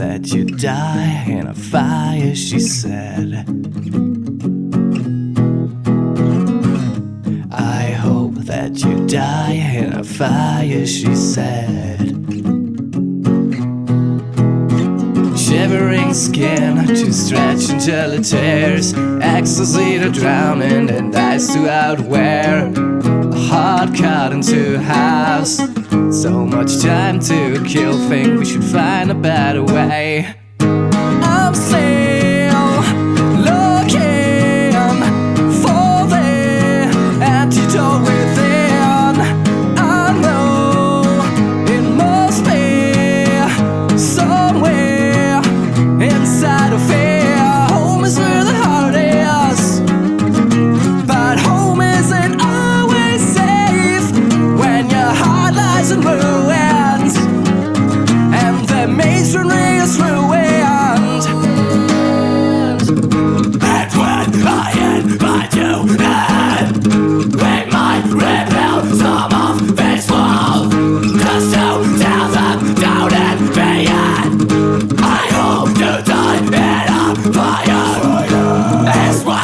that you die in a fire, she said. I hope that you die in a fire, she said. Shivering skin to stretch until it tears, ecstasy to drowning, and ice to outwear. Heart cut into halves. So much time to kill, think we should find a better way. I'm still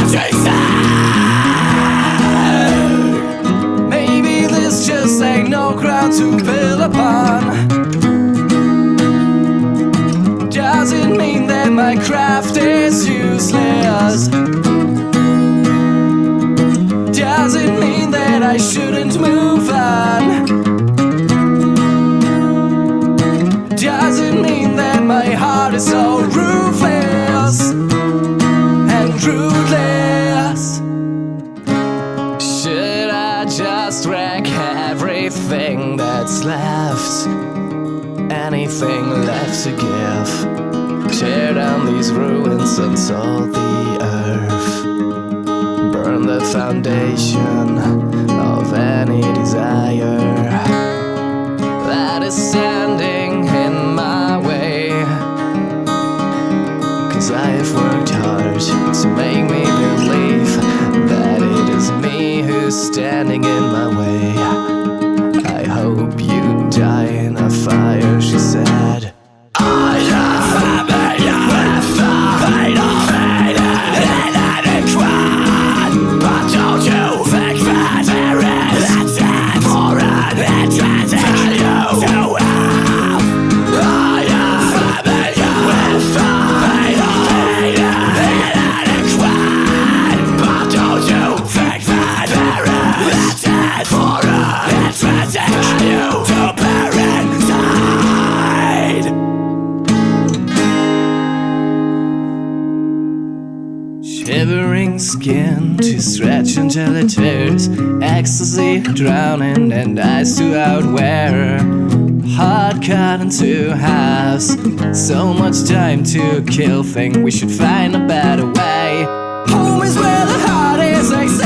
said. Maybe this just ain't no ground to build upon. Doesn't mean that my craft is useless. Doesn't mean that I shouldn't move just everything that's left? Anything left to give? Tear down these ruins and salt the earth. Burn the foundation of any desire that is standing in my way. Cause I have worked hard to make me standing in my way. Shivering skin to stretch until it tears. Ecstasy drowning and ice to outwear. Heart cut into halves. So much time to kill. Think we should find a better way. Home is where the heart is.